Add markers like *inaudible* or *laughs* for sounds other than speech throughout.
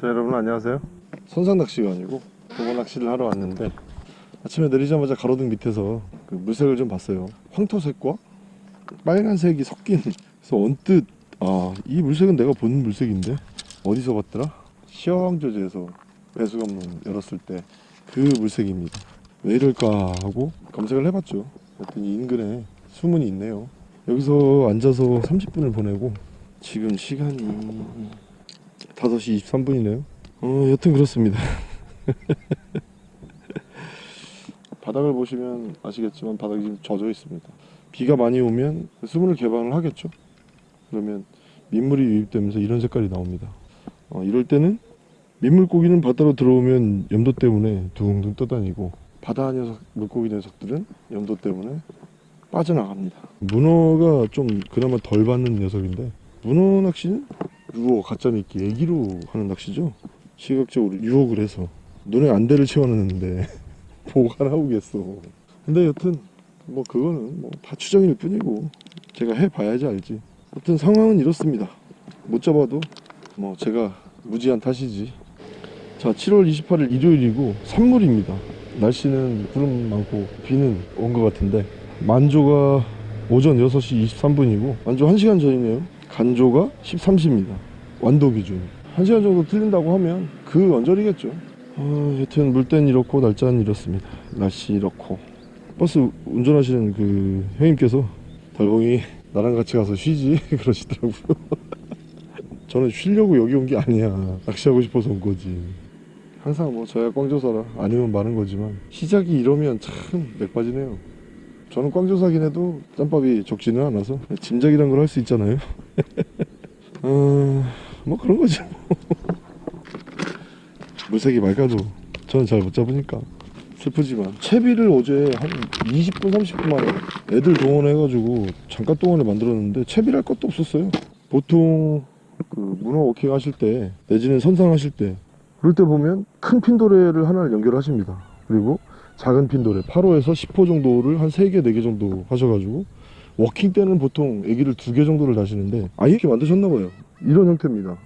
자 여러분 안녕하세요. 선상 낚시가 아니고 도보 낚시를 하러 왔는데 아침에 내리자마자 가로등 밑에서 그 물색을 좀 봤어요. 황토색과 빨간색이 섞인 그래서 언뜻 아 이 물색은 내가 본 물색인데 어디서 봤더라? 시황조제에서 배수관문 열었을 때 그 물색입니다. 왜 이럴까 하고 검색을 해봤죠. 그랬더니 인근에 수문이 있네요. 여기서 앉아서 30분을 보내고 지금 시간이 5시 23분이네요. 어 여튼 그렇습니다. *laughs* 바닥을 보시면 아시겠지만 바닥이 지금 젖어 있습니다. 비가 많이 오면 수문을 개방을 하겠죠? 그러면 민물이 유입되면서 이런 색깔이 나옵니다. 어, 이럴 때는 민물고기는 바다로 들어오면 염도 때문에 둥둥 떠다니고 바다 녀석 물고기 녀석들은 염도 때문에 빠져나갑니다. 문어가 좀 그나마 덜 받는 녀석인데 문어 낚시는 유어 가짜 미끼 애기로 하는 낚시죠? 시각적으로 유혹을 해서. 눈에 안대를 채워놨는데 *laughs* 뭐가 나오겠어. 근데 여튼 뭐 그거는 뭐 다 추정일 뿐이고 제가 해봐야지 알지. 여튼 상황은 이렇습니다. 못 잡아도 뭐 제가 무지한 탓이지. 자 7월 28일 일요일이고 산물입니다. 날씨는 구름 많고 비는 온 것 같은데 만조가 오전 6시 23분이고 만조 1시간 전이네요 간조가 13시입니다. 완도 기준 1시간 정도 틀린다고 하면 그 언저리겠죠. 어, 여튼 물땐 이렇고 날짜는 이렇습니다. 날씨 이렇고. 버스 운전하시는 그 형님께서 달봉이 나랑 같이 가서 쉬지? *laughs* 그러시더라고요. 저는 쉬려고 여기 온 게 아니야. 낚시하고 싶어서 온 거지. 항상 뭐 저야 꽝조사라 아니면 많은 거지만 시작이 이러면 참 맥빠지네요. 저는 꽝조사긴 해도 짬밥이 적지는 않아서 짐작이란 걸 할 수 있잖아요 *laughs* 어, 뭐 그런 거지 뭐. *laughs* 물색이 맑아도 저는 잘 못 잡으니까. 슬프지만. 채비를 어제 한 20분 30분 만에 애들 동원해가지고 잠깐 동안에 만들었는데 채비를 할 것도 없었어요. 보통 그 문어 walking 하실 때 내지는 선상 하실 때 그럴 때 보면 큰 핀도래를 하나를 연결하십니다. 그리고 작은 핀도래 8호에서 10호 정도를 한 3개 4개 정도 하셔가지고 walking 때는 보통 에기를 2개 정도를 다시는데 아예 이렇게 만드셨나 봐요. 이런 형태입니다.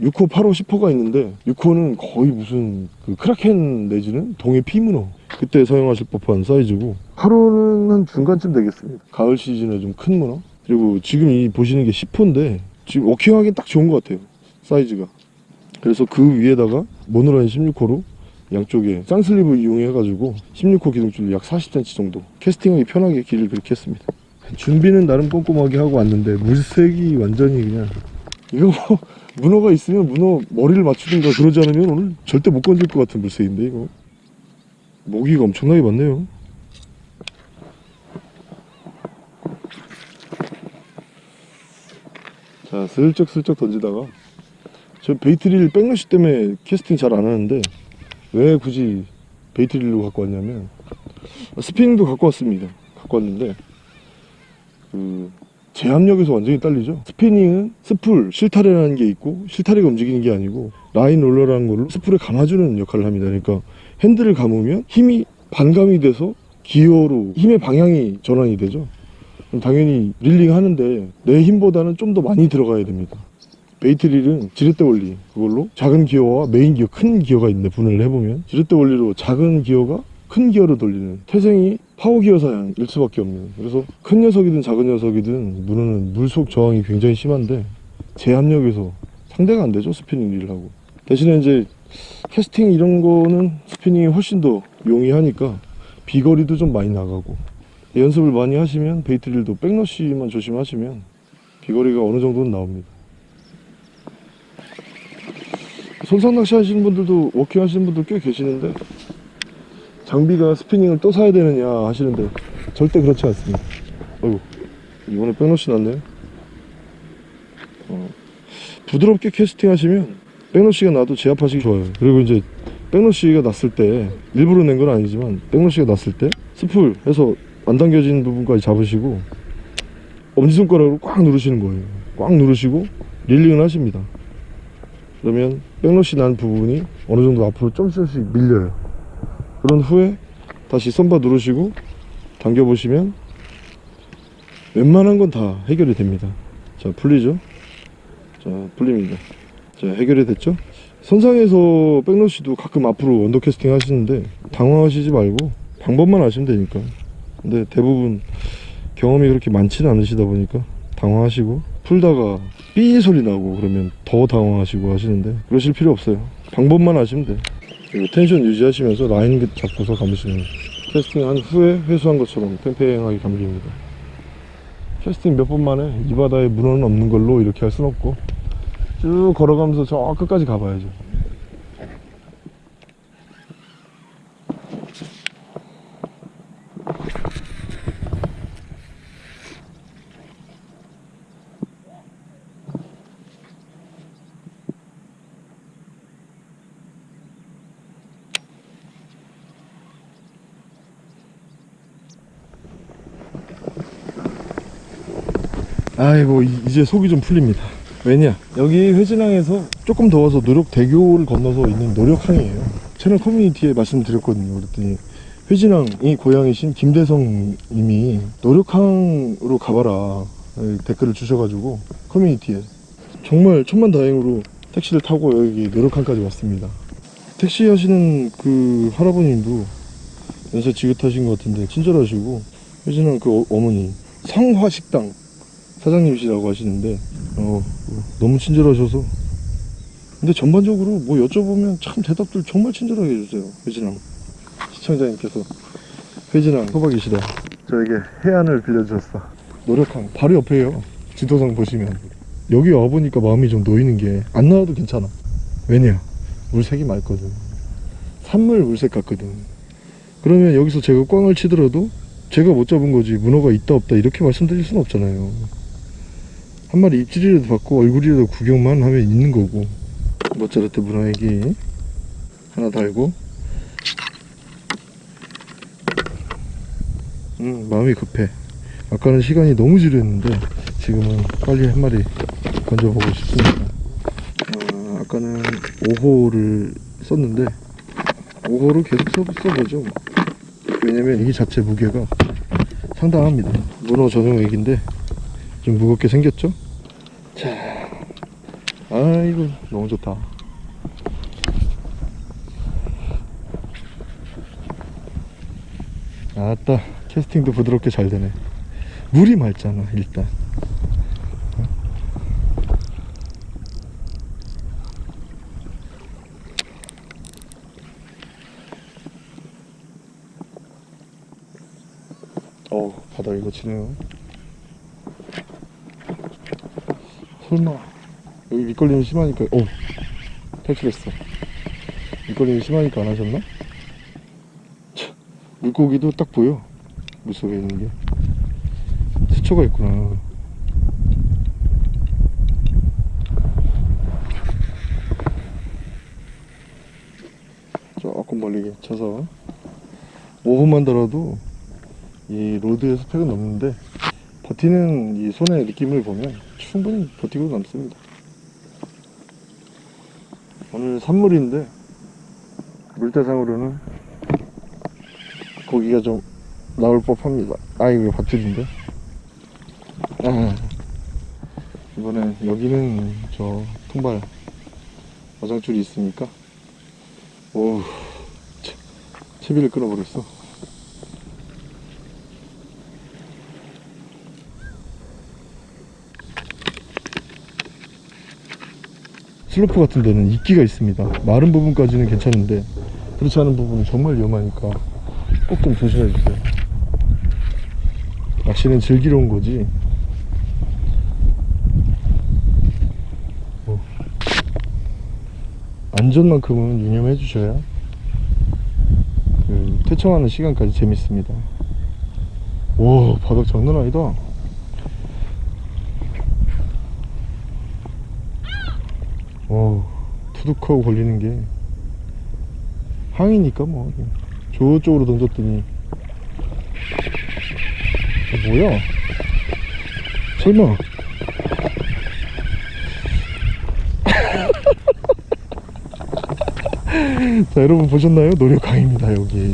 6호, 8호, 10호가 있는데 6호는 거의 무슨 그 크라켄 내지는 동해 피문어. 그때 사용하실 법한 사이즈고. 8호는 한 중간쯤 되겠습니다. 가을 시즌에 좀 큰 문어? 그리고 지금 이 보시는 게 10호인데 지금 워킹하기엔 딱 좋은 것 같아요. 사이즈가. 그래서 그 위에다가 모노라인 16호로 양쪽에 쌍슬립을 이용해 가지고 16호 기둥줄 약 40cm 정도. 캐스팅하기 편하게 길을 그렇게 했습니다 준비는 나름 꼼꼼하게 하고 왔는데 물색이 완전히 그냥 이거 뭐 문어가 있으면 문어 머리를 맞추든가 그러지 않으면 오늘 절대 못 건질 것 같은 물색인데 이거. 모기가 엄청나게 많네요. 자 슬쩍슬쩍 던지다가 저 bait reel backlash 때문에 캐스팅 잘 안 하는데 왜 굳이 bait reel로 갖고 왔냐면 spinning도 갖고 왔습니다. 갖고 왔는데 그 제압력에서 완전히 딸리죠. spinning은 spool 실타래라는 게 있고 실타래가 움직이는 게 아니고 라인 롤러라는 걸로 spool을 감아주는 역할을 합니다. 그러니까 핸들을 감으면 힘이 반감이 돼서 기어로 힘의 방향이 전환이 되죠. 당연히 reeling 하는데 내 힘보다는 좀 더 많이 들어가야 됩니다. bait reel은 지렛대 원리 그걸로 작은 기어와 메인 기어 큰 기어가 있는데 분해를 해보면 지렛대 원리로 작은 기어가 큰 기어로 돌리는 태생이 파워 기어 사양일 수밖에 없는. 그래서 큰 녀석이든 작은 녀석이든 문어는 물속 저항이 굉장히 심한데 제압력에서 상대가 안 되죠 spinning reel을 하고. 대신에 이제 캐스팅 이런 거는 spinning이 훨씬 더 용이하니까 비거리도 좀 많이 나가고. 연습을 많이 하시면 bait reel도 backlash만 조심하시면 비거리가 어느 정도는 나옵니다. 선상 낚시 하시는 분들도 walking 하시는 분들 꽤 계시는데 장비가 spinning을 또 사야 되느냐 하시는데 절대 그렇지 않습니다. 어이구 이번에 backlash 났네요. 어, 부드럽게 캐스팅 하시면 backlash가 나도 제압하시기 좋아요. 그리고 이제 백러시가 났을 때 일부러 낸 건 아니지만 백러시가 났을 때 스풀 해서 안 당겨진 부분까지 잡으시고 엄지손가락으로 꽉 누르시는 거예요. 꽉 누르시고 릴링을 하십니다. 그러면 백러시 난 부분이 어느 정도 앞으로 좀씩 밀려요 그런 후에 다시 선바 누르시고 당겨 보시면 웬만한 건 다 해결이 됩니다. 자 풀리죠? 자 풀립니다. 자 해결이 됐죠? 선상에서 backlash도 가끔 앞으로 under casting 하시는데 당황하시지 말고 방법만 아시면 되니까. 근데 대부분 경험이 그렇게 많지는 않으시다 보니까 당황하시고 풀다가 삐 소리 나고 그러면 더 당황하시고 하시는데 그러실 필요 없어요. 방법만 아시면 돼 텐션 유지하시면서 라인 잡고서 감으시면 캐스팅한 후에 회수한 것처럼 팽팽하게 감깁니다. 캐스팅 몇 번 만에 이 바다에 문어는 없는 걸로 이렇게 할 순 없고 쭉 걸어가면서 저 끝까지 가봐야죠 아이고 이- 이제 속이 좀 풀립니다. 왜냐 여기 회진항에서 조금 더워서 노력대교를 건너서 있는 노력항이에요. 채널 커뮤니티에 말씀드렸거든요. 그랬더니 회진항이 고향이신 김대성 님이 노력항으로 가봐라. 에, 댓글을 주셔가지고 커뮤니티에. 정말 천만다행으로 택시를 타고 여기 노력항까지 왔습니다. 택시 하시는 그 할아버님도 연세 지긋하신 것 같은데 친절하시고 회진항 그 어- 어머니 성화식당 사장님이시라고 하시는데 어, 너무 친절하셔서. 근데 전반적으로 뭐 여쭤보면 참 대답들 정말 친절하게 해주세요 회진왕. 시청자님께서. 회진왕 호박이시다. 저에게 해안을 빌려주셨어. 노력항 바로 옆에요. 지도상 보시면. 여기 와보니까 마음이 좀 놓이는 게 안 나와도 괜찮아. 왜냐? 물색이 맑거든. 산물 물색 같거든. 그러면 여기서 제가 꽝을 치더라도 제가 못 잡은 거지 문어가 있다 없다 이렇게 말씀드릴 수는 없잖아요 한 마리 입질이라도 받고 얼굴이라도 구경만 하면 있는 거고. 모짜르트 문어애기 하나 달고. 음 마음이 급해. 아까는 시간이 너무 지루했는데 지금은 빨리 한 마리 건져보고 싶습니다. 아, 아까는 5호를 썼는데 5호를 계속 써, 써보죠. 왜냐면 이 자체 무게가 상당합니다. 문어 전용 액인데 좀 무겁게 생겼죠? 자, 아이고 너무 좋다. 아따 캐스팅도 부드럽게 잘 되네. 물이 맑잖아 일단. 어 바다 이거 치네요. 설마. 여기 밑걸림이 심하니까 오 탈출했어. 밑걸림이 심하니까 안 하셨나? 참, 물고기도 딱 보여. 물속에 있는 게. 수초가 있구나. 조금 멀리 쳐서. 5분만 달아도 이 로드의 스펙은 넘는데 버티는 이 손의 느낌을 보면 충분히 버티고 남습니다. 오늘 산물인데 물대상으로는 고기가 좀 나올 법합니다. 아 이거 밧줄인데. 아, 이번엔 여기는 저 통발 어장줄이 있으니까 오 채- 채비를 끊어버렸어. 슬로프 같은 데는 이끼가 있습니다. 마른 부분까지는 괜찮은데 그렇지 않은 부분은 정말 위험하니까 꼭 좀 조심해 주세요. 낚시는 즐기러 온 거지. 뭐, 안전만큼은 유념해 주셔야 그 퇴청하는 시간까지 재밌습니다. 와 바닥 장난 아니다. 어 투둑하고 걸리는 게 항이니까 뭐. 저쪽으로 던졌더니. 어, 뭐야? 설마. *laughs* 자 여러분 보셨나요? 노력강입니다 여기.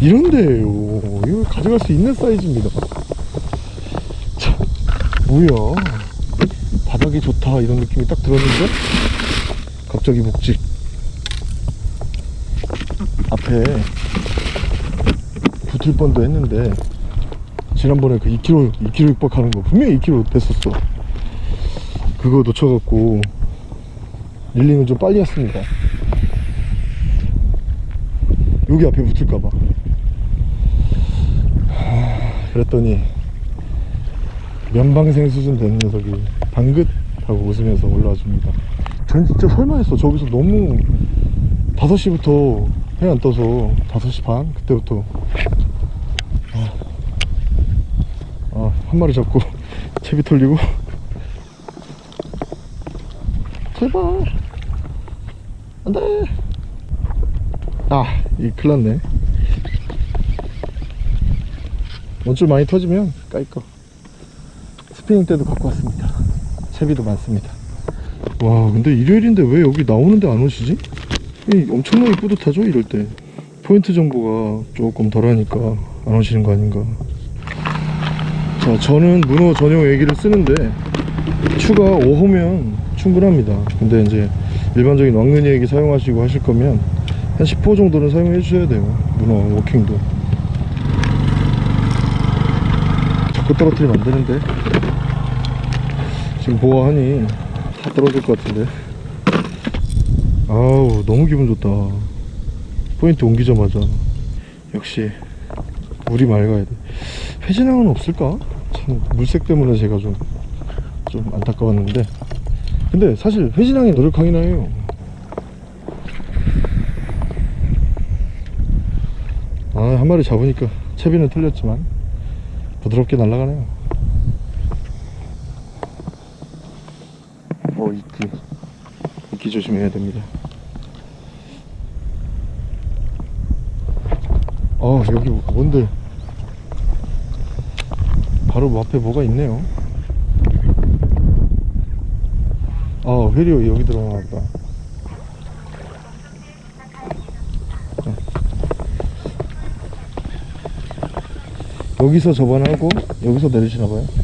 이런데요. 이거 가져갈 수 있는 사이즈입니다. 자, 뭐야 바닥이 좋다 이런 느낌이 딱 들었는데? 갑자기 목직. 앞에 붙을 뻔도 했는데 지난번에 그 2km 2km 육박하는 거 분명히 2km 됐었어. 그거 놓쳐갖고 릴링은 좀 빨리 했습니다. 여기 앞에 붙을까봐. 하, 그랬더니 면방생 수준 되는 녀석이 방긋 하고 웃으면서 올라와 줍니다. 전 진짜 설마 했어. 저기서 너무 5시부터 해 안 떠서 5시 반? 그때부터. 아, 아, 한 마리 잡고 *laughs* 채비 털리고. 제발. 안돼. 아이 큰일났네. 원줄 많이 터지면 까이꺼 스피닝 때도 갖고 왔습니다 채비도 많습니다. 와 근데 일요일인데 왜 여기 나오는데 안 오시지? 이 엄청나게 뿌듯하죠 이럴 때. 포인트 정보가 조금 덜하니까 안 오시는 거 아닌가. 자 저는 문어 전용 애기를 쓰는데 추가 5호면 충분합니다. 근데 이제 일반적인 왕눈이 애기 사용하시고 하실 거면 한 10호 정도는 사용해 주셔야 돼요 문어 워킹도. 자꾸 떨어뜨리면 안 되는데 지금 보아하니 다 떨어질 것 같은데. 아우 너무 기분 좋다. 포인트 옮기자마자. 역시 물이 맑아야 돼. 회진항은 없을까? 참 물색 때문에 제가 좀, 좀 안타까웠는데. 근데 사실 회진항이 노력하긴 해요. 아 한 마리 잡으니까 채비는 틀렸지만 부드럽게 날아가네요 어 이끼 이끼 조심해야 됩니다. 아 여기 뭔데? 바로 앞에 뭐가 있네요. 아 회리오 여기 들어가나 보다. 어. 여기서 저번하고 여기서 내리시나봐요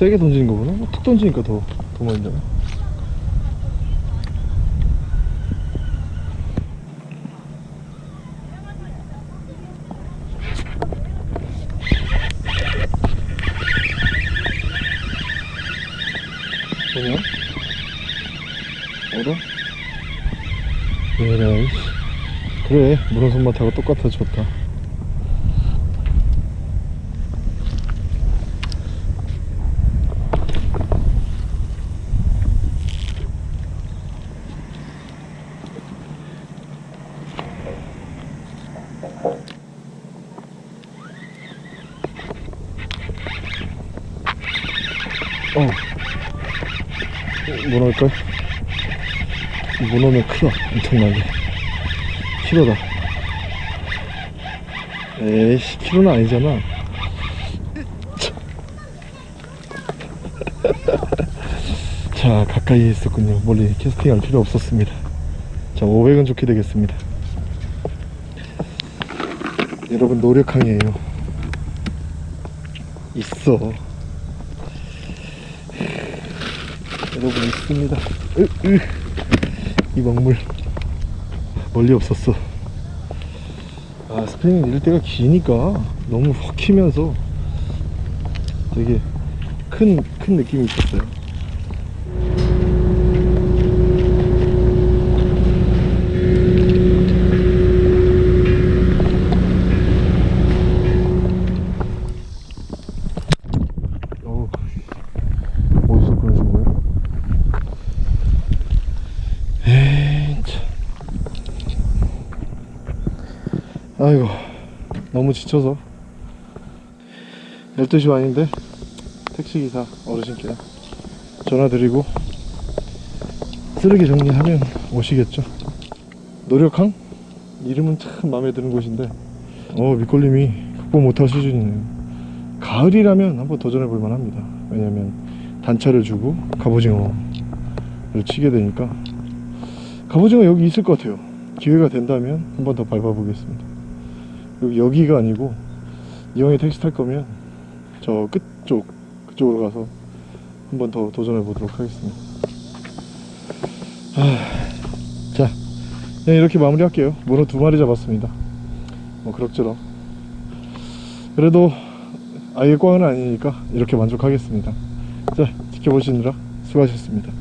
세게 던지는 거구나 뭐툭 던지니까 더, 더 많이 잖아 뭐냐? 얼어? 에라이 그래 문어 손맛하고 똑같아 좋다 어. 뭐 넣을까? 뭐 넣으면 크다. 엄청나게. 키로다. 에이씨, 키로는 아니잖아. *laughs* 자, 가까이에 있었군요. 멀리 캐스팅 할 필요 없었습니다. 자, 500원 좋게 되겠습니다. 여러분, 노력항이에요. 있어. 여러분 있습니다 으, 으. 이 먹물. 멀리 없었어. 아 스프링 때가 기니까 너무 헉히면서 되게 큰, 큰 느낌이 있었어요 어우, 어디서 끊으신 거예요? 에이 참 아이고 너무 지쳐서 12시 반인데 택시기사 어르신께 전화드리고 쓰레기 정리하면 오시겠죠 노력항? 이름은 참 마음에 드는 곳인데 어 밑걸림이 극복 못할 수준이네요 가을이라면 한번 도전해 볼 만 합니다. 왜냐면 단차를 주고 갑오징어를 치게 되니까 갑오징어 여기 있을 것 같아요. 기회가 된다면 한번 더 밟아보겠습니다. 여기 여기가 아니고 이왕에 택시 탈 거면 저 끝쪽 그쪽으로 가서 한 번 더 도전해 보도록 하겠습니다. 아, 자, 네, 이렇게 마무리 할게요. 문어 두 마리 잡았습니다. 뭐 그럭저럭. 그래도 아예 꽝은 아니니까 이렇게 만족하겠습니다. 자, 지켜보시느라 수고하셨습니다.